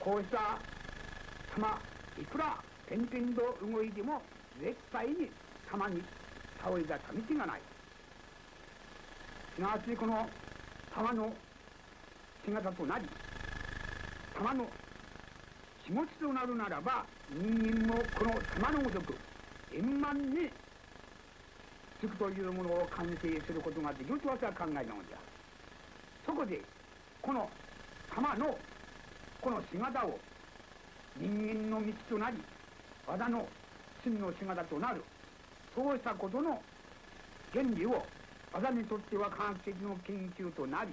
こうした球いくら点々と動いても絶対に球に倒れた道がない。すなわちこの球の姿となり球の気持ちとなるならば人間もこの玉のごとく円満につくというものを完成することができると私は考えたのであるそこでこの玉のこの姿を人間の道となり技の真の姿となるそうしたことの原理を技にとっては科学的の研究となり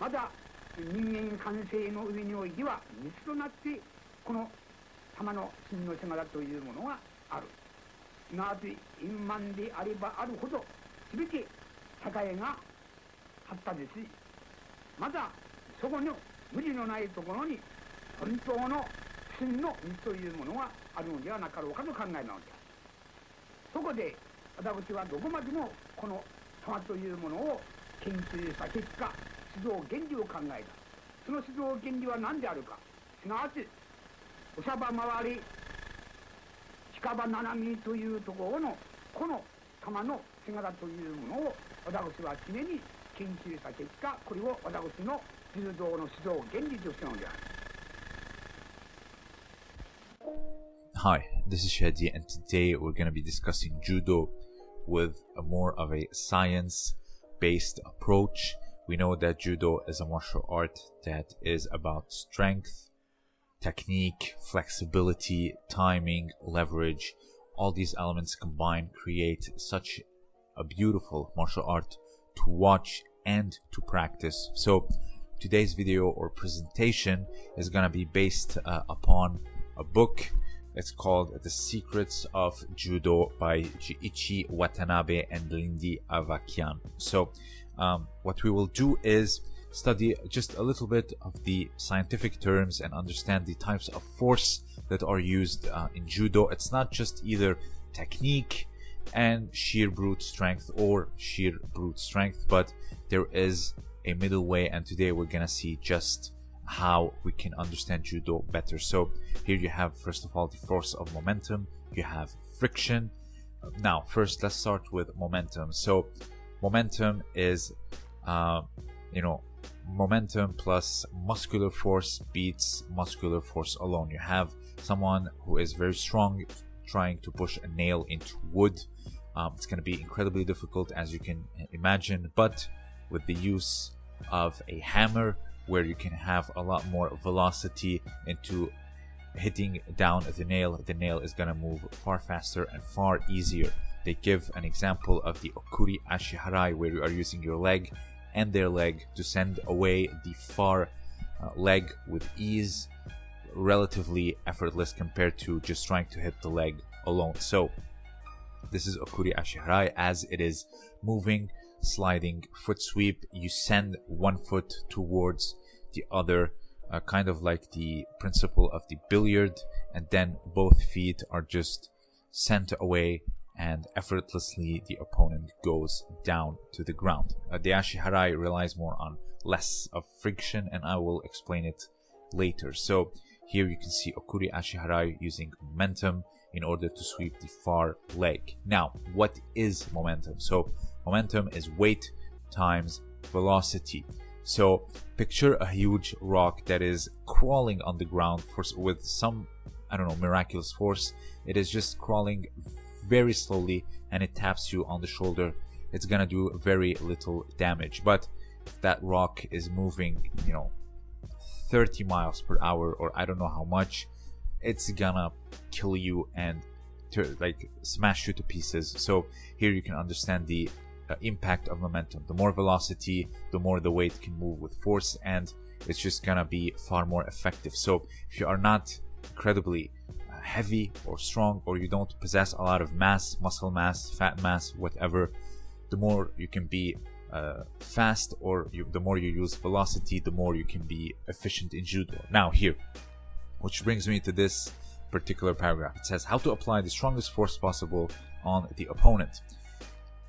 また人間完成の上においては道となってこの玉の真の姿というものがある。すなわち円満であればあるほど全て社会が発達しまたそこの無理のないところに本当の真の道というものがあるのではなかろうかと考えなのであるそこで私はどこまでもこの玉というものを研究した結果指導原理を考えた。その指導原理は何であるか。すなわちおしゃば回り近場七海というところのこの玉の姿というものを私は常に研究した結果これを私の Hi, this is Shadi, and today we're going to be discussing judo with more of a science based approach. We know that judo is a martial art that is about strength, technique, flexibility, timing, leverage. All these elements combined create such a beautiful martial art to watch and to practice. So, today's video or presentation is going to be based uh, upon a book it's called The Secrets of Judo by Jiichi Watanabe and Lindy Avakian. So, um, what we will do is study just a little bit of the scientific terms and understand the types of force that are used uh, in judo. It's not just either technique and sheer brute strength or sheer brute strength, but there is a middle way, and today we're gonna see just how we can understand judo better. So here you have first of all the force of momentum, you have friction. Now first let's start with momentum. So momentum is uh, you know momentum plus muscular force beats muscular force alone. You have someone who is very strong trying to push a nail into wood. Um, it's going to be incredibly difficult as you can imagine, but with the use of a hammer where you can have a lot more velocity into hitting down the nail. The nail is going to move far faster and far easier. They give an example of the okuri ashiharai where you are using your leg and their leg to send away the far uh, leg with ease relatively effortless compared to just trying to hit the leg alone. So this is okuri ashiharai as it is moving sliding foot sweep you send one foot towards the other uh, kind of like the principle of the billiard and then both feet are just sent away and effortlessly the opponent goes down to the ground. Uh, the Ashiharai relies more on less of friction and I will explain it later. So here you can see Okuri Ashiharai using momentum in order to sweep the far leg. Now, what is momentum? So momentum is weight times velocity. So picture a huge rock that is crawling on the ground for, with some, I don't know, miraculous force. It is just crawling very slowly and it taps you on the shoulder. It's gonna do very little damage. But if that rock is moving, you know, 30 miles per hour or I don't know how much, it's gonna kill you and to like smash you to pieces. So here you can understand the uh, impact of momentum. The more velocity, the more the weight can move with force, and it's just gonna be far more effective. So if you are not incredibly uh, heavy or strong, or you don't possess a lot of mass, muscle mass, fat mass, whatever, the more you can be uh, fast, or you, the more you use velocity, the more you can be efficient in judo. Now here, which brings me to this particular paragraph. It says how to apply the strongest force possible on the opponent.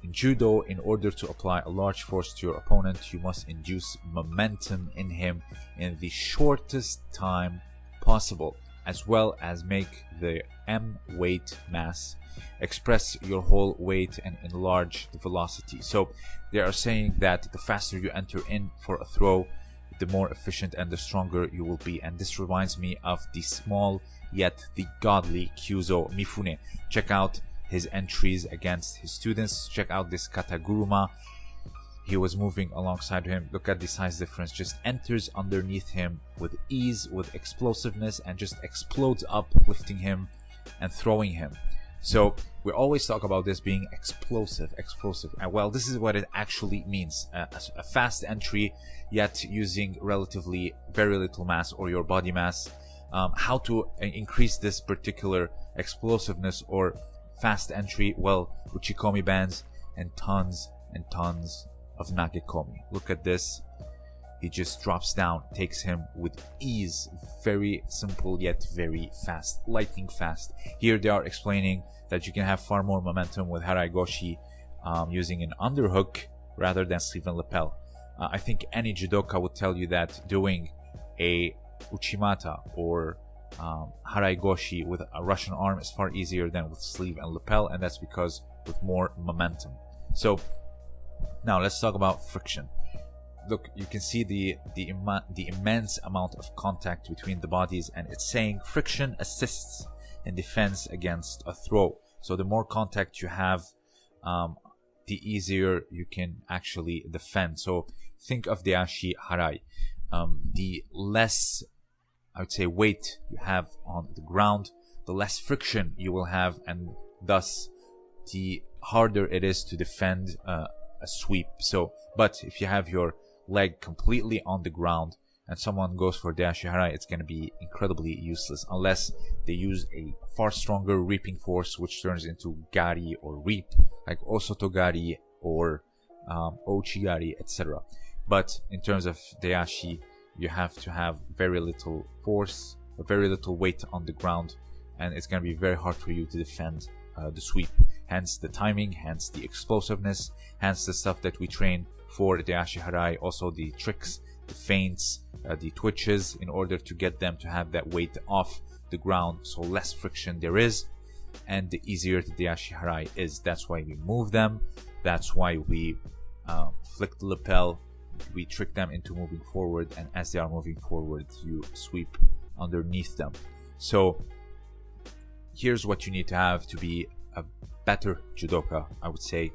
In judo, in order to apply a large force to your opponent, you must induce momentum in him in the shortest time possible, as well as make the M weight mass express your whole weight and enlarge the velocity. So they are saying that the faster you enter in for a throw, the more efficient and the stronger you will be. And this reminds me of the small yet the godly Kyuzo Mifune. Check out his entries against his students. Check out this Kataguruma. He was moving alongside him. Look at the size difference. Just enters underneath him with ease, with explosiveness, and just explodes up, lifting him and throwing him. So we always talk about this being explosive, explosive. And well, this is what it actually means. Uh, a fast entry, yet using relatively very little mass or your body mass. Um, how to increase this particular explosiveness or fast entry? Well, Uchikomi bands and tons and tons of Nagekomi. Look at this. He just drops down, takes him with ease. Very simple yet very fast, lightning fast. Here they are explaining that you can have far more momentum with Harai Goshi um, using an underhook rather than sleeve and lapel. Uh, I think any judoka would tell you that doing a Uchimata or um, Harai Goshi with a Russian arm is far easier than with sleeve and lapel, and that's because with more momentum. So now let's talk about friction look, you can see the the, the immense amount of contact between the bodies, and it's saying friction assists in defense against a throw. So the more contact you have, um, the easier you can actually defend. So think of the ashi harai. Um, the less, I would say, weight you have on the ground, the less friction you will have, and thus the harder it is to defend uh, a sweep. So, but if you have your leg completely on the ground and someone goes for Dashi it's going to be incredibly useless unless they use a far stronger reaping force which turns into Gari or Reap, like Osotogari or um, Ouchigari, etc. But in terms of Dashi, you have to have very little force, very little weight on the ground, and it's going to be very hard for you to defend uh, the sweep. Hence the timing, hence the explosiveness, hence the stuff that we train for the Ashiharai, also the tricks, the feints, uh, the twitches, in order to get them to have that weight off the ground, so less friction there is, and the easier the Ashiharai is. That's why we move them, that's why we uh, flick the lapel, we trick them into moving forward, and as they are moving forward, you sweep underneath them. So here's what you need to have to be a better judoka, I would say.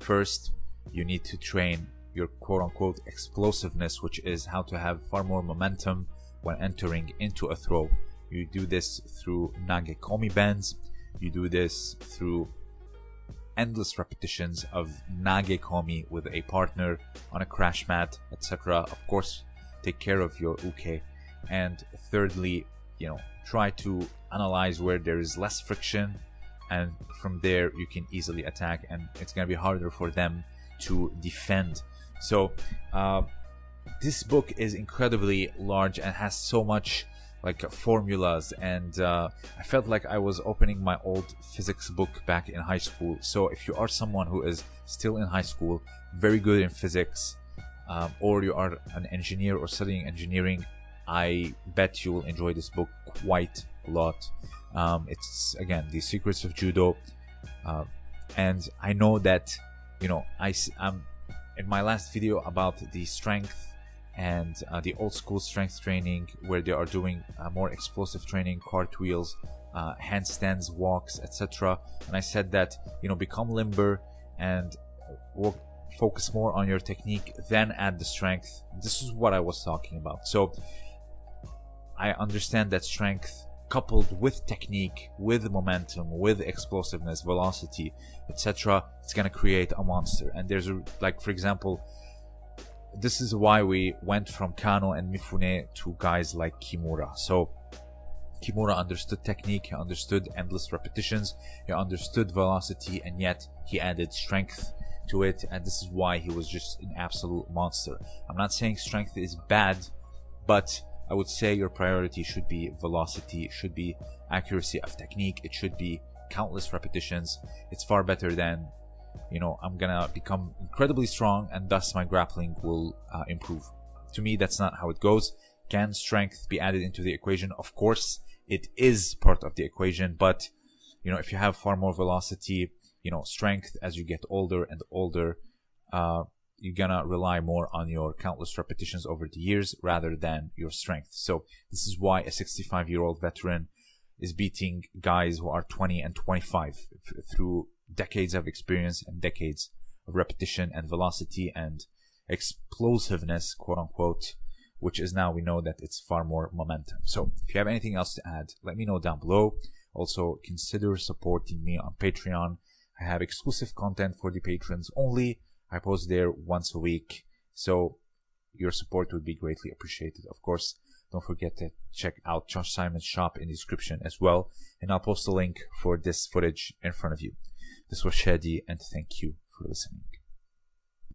First, you need to train your quote unquote explosiveness, which is how to have far more momentum when entering into a throw. You do this through nagekomi bends, you do this through endless repetitions of nagekomi with a partner on a crash mat, etc. Of course, take care of your uke. And thirdly, you know, try to analyze where there is less friction and from there you can easily attack and it's going to be harder for them to defend. So uh, this book is incredibly large and has so much like formulas and uh, I felt like I was opening my old physics book back in high school. So if you are someone who is still in high school, very good in physics, um, or you are an engineer or studying engineering, I bet you will enjoy this book quite a lot. Um, it's again the secrets of judo, uh, and I know that you know I am in my last video about the strength and uh, the old school strength training where they are doing uh, more explosive training cartwheels uh, handstands walks etc and i said that you know become limber and work, focus more on your technique then add the strength this is what i was talking about so i understand that strength coupled with technique, with momentum, with explosiveness, velocity, etc., it's gonna create a monster. And there's a, like, for example, this is why we went from Kano and Mifune to guys like Kimura. So Kimura understood technique, he understood endless repetitions, he understood velocity, and yet he added strength to it, and this is why he was just an absolute monster. I'm not saying strength is bad, but I would say your priority should be velocity, it should be accuracy of technique, it should be countless repetitions. It's far better than, you know, I'm gonna become incredibly strong and thus my grappling will uh, improve. To me, that's not how it goes. Can strength be added into the equation? Of course, it is part of the equation, but you know, if you have far more velocity, you know, strength as you get older and older, uh, you're gonna rely more on your countless repetitions over the years rather than your strength. So this is why a 65 year old veteran is beating guys who are 20 and 25 through decades of experience and decades of repetition and velocity and explosiveness, quote unquote, which is now we know that it's far more momentum. So if you have anything else to add, let me know down below. Also consider supporting me on Patreon. I have exclusive content for the patrons only. I post there once a week. So your support would be greatly appreciated. Of course, don't forget to check out Josh Simon's shop in the description as well. And I'll post a link for this footage in front of you. This was Shadi and thank you for listening.